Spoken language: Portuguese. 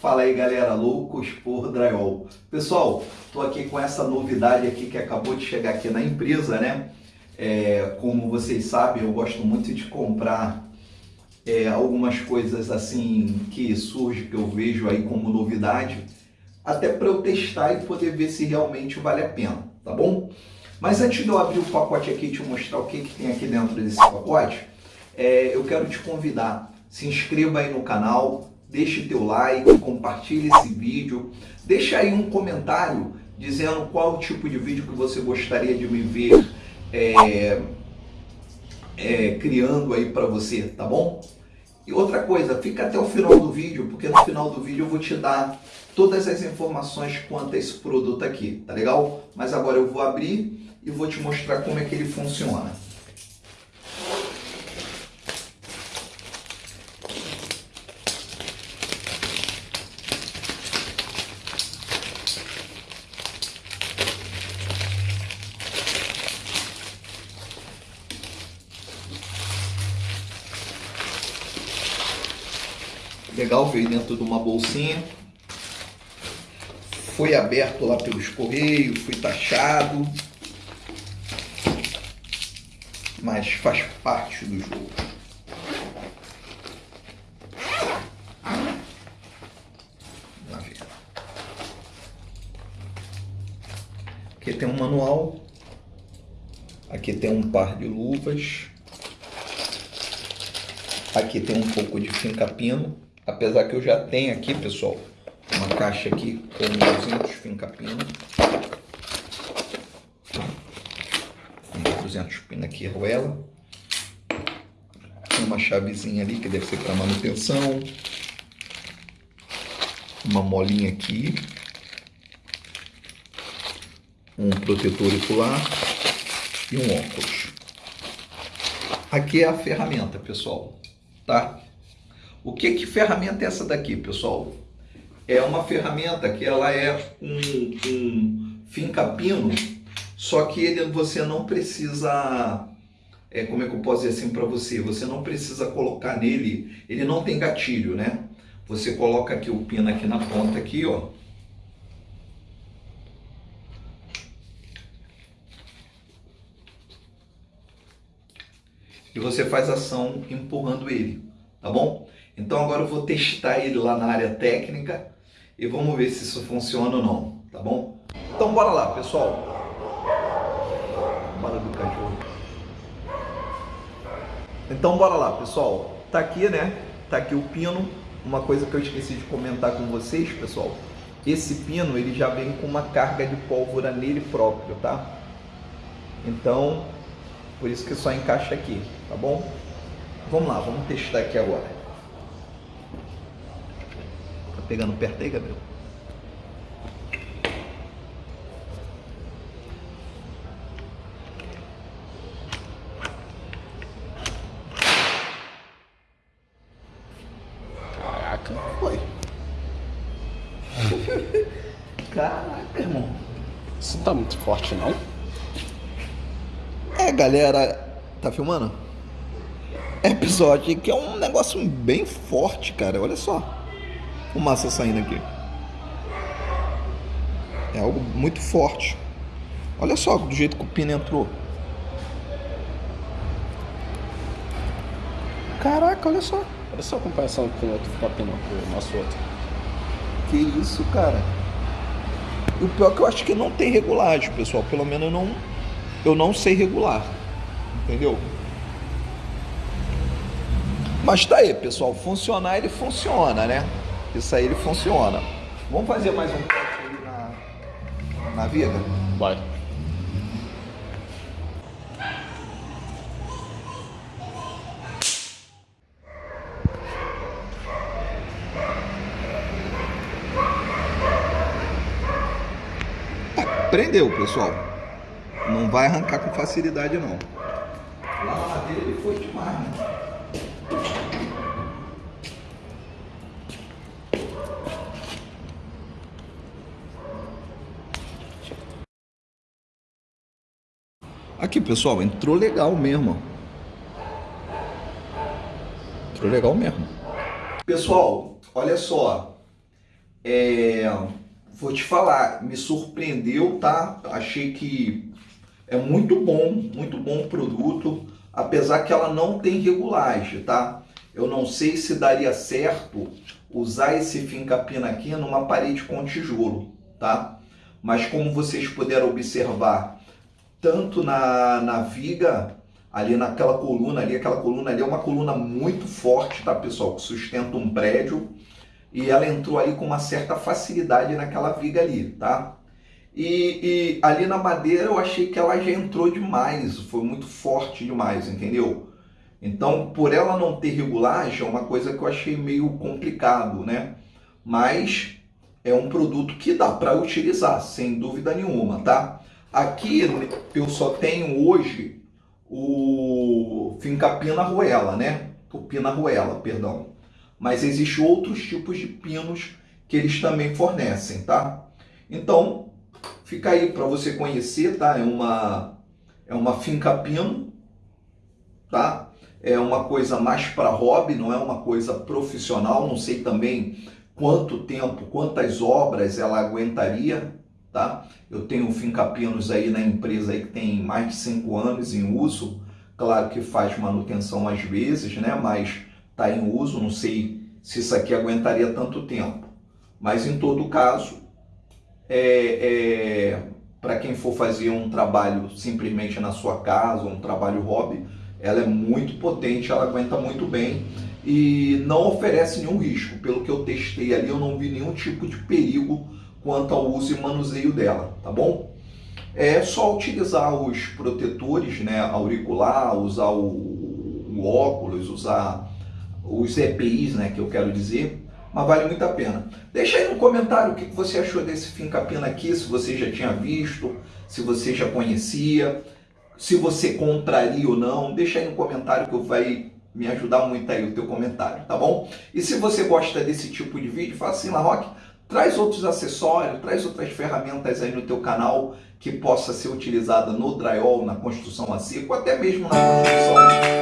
Fala aí galera, loucos por drywall. Pessoal, tô aqui com essa novidade aqui que acabou de chegar aqui na empresa, né? É, como vocês sabem, eu gosto muito de comprar é, algumas coisas assim que surgem, que eu vejo aí como novidade, até para eu testar e poder ver se realmente vale a pena, tá bom? Mas antes de eu abrir o pacote aqui e te mostrar o que, que tem aqui dentro desse pacote, é, eu quero te convidar, se inscreva aí no canal, deixe teu like, compartilhe esse vídeo, deixa aí um comentário dizendo qual tipo de vídeo que você gostaria de me ver é, é, criando aí para você, tá bom? E outra coisa, fica até o final do vídeo, porque no final do vídeo eu vou te dar todas as informações quanto a esse produto aqui, tá legal? Mas agora eu vou abrir e vou te mostrar como é que ele funciona. Legal, veio dentro de uma bolsinha. Foi aberto lá pelos correios, foi taxado. Mas faz parte do jogo. Aqui tem um manual. Aqui tem um par de luvas. Aqui tem um pouco de finca-pino. Apesar que eu já tenho aqui, pessoal, uma caixa aqui com 200 finca-pino. 200 pino aqui, arruela. Uma chavezinha ali, que deve ser para manutenção. Uma molinha aqui. Um protetor ocular. E um óculos. Aqui é a ferramenta, pessoal. Tá? O que, que ferramenta é essa daqui, pessoal? É uma ferramenta que ela é um, um finca-pino, só que ele, você não precisa, é, como é que eu posso dizer assim para você? Você não precisa colocar nele, ele não tem gatilho, né? Você coloca aqui o pino aqui na ponta aqui, ó. E você faz ação empurrando ele, tá bom? Então agora eu vou testar ele lá na área técnica e vamos ver se isso funciona ou não, tá bom? Então bora lá, pessoal. Bora do cachorro. Então bora lá, pessoal. Tá aqui, né? Tá aqui o pino. Uma coisa que eu esqueci de comentar com vocês, pessoal. Esse pino, ele já vem com uma carga de pólvora nele próprio, tá? Então, por isso que só encaixa aqui, tá bom? Vamos lá, vamos testar aqui agora pegando perto aí, Gabriel? Caraca, foi. Caraca, irmão. Isso não tá muito forte, não? É, galera. Tá filmando? Aqui que é um negócio bem forte, cara. Olha só fumaça saindo aqui. É algo muito forte. Olha só do jeito que o pino entrou. Caraca, olha só. Olha só a comparação com o outro pino, com o nosso outro. Que isso, cara. E o pior é que eu acho que não tem regulagem, pessoal. Pelo menos eu não, eu não sei regular. Entendeu? Mas tá aí, pessoal. Funcionar, ele funciona, né? Isso aí ele funciona. Vamos fazer mais um corte ali na, na viga? Vai. prendeu, pessoal. Não vai arrancar com facilidade, não. Lá na madeira ele foi demais, né? Aqui, pessoal, entrou legal mesmo. Entrou legal mesmo. Pessoal, olha só. é, vou te falar, me surpreendeu, tá? Achei que é muito bom, muito bom produto, apesar que ela não tem regulagem, tá? Eu não sei se daria certo usar esse fincapina aqui numa parede com tijolo, tá? Mas como vocês puderam observar, tanto na, na viga, ali naquela coluna ali, aquela coluna ali é uma coluna muito forte, tá pessoal? Que sustenta um prédio e ela entrou ali com uma certa facilidade naquela viga ali, tá? E, e, ali na madeira eu achei que ela já entrou demais, foi muito forte demais, entendeu? Então, por ela não ter regulagem, é uma coisa que eu achei meio complicado, né? Mas é um produto que dá para utilizar, sem dúvida nenhuma, tá? Aqui eu só tenho hoje o Fincapina Ruela, né? O Pina Ruela, perdão mas existem outros tipos de pinos que eles também fornecem, tá? Então, fica aí para você conhecer, tá? É uma, é uma finca pino, tá? É uma coisa mais para hobby, não é uma coisa profissional, não sei também quanto tempo, quantas obras ela aguentaria, tá? Eu tenho finca-pinos aí na empresa aí que tem mais de cinco anos em uso, claro que faz manutenção às vezes, né? Mas está em uso, não sei se isso aqui aguentaria tanto tempo. Mas em todo caso, é, é, para quem for fazer um trabalho simplesmente na sua casa, um trabalho hobby, ela é muito potente, ela aguenta muito bem e não oferece nenhum risco. Pelo que eu testei ali, eu não vi nenhum tipo de perigo quanto ao uso e manuseio dela, tá bom? É só utilizar os protetores, né, auricular, usar o, o óculos, usar os EPIs, né, que eu quero dizer, mas vale muito a pena. Deixa aí no comentário o que você achou desse Fincapina aqui, se você já tinha visto, se você já conhecia, se você compraria ou não, deixa aí no comentário que vai me ajudar muito aí o teu comentário, tá bom? E se você gosta desse tipo de vídeo, fala assim, Larroque, traz outros acessórios, traz outras ferramentas aí no teu canal que possa ser utilizada no drywall, na construção a seco, até mesmo na construção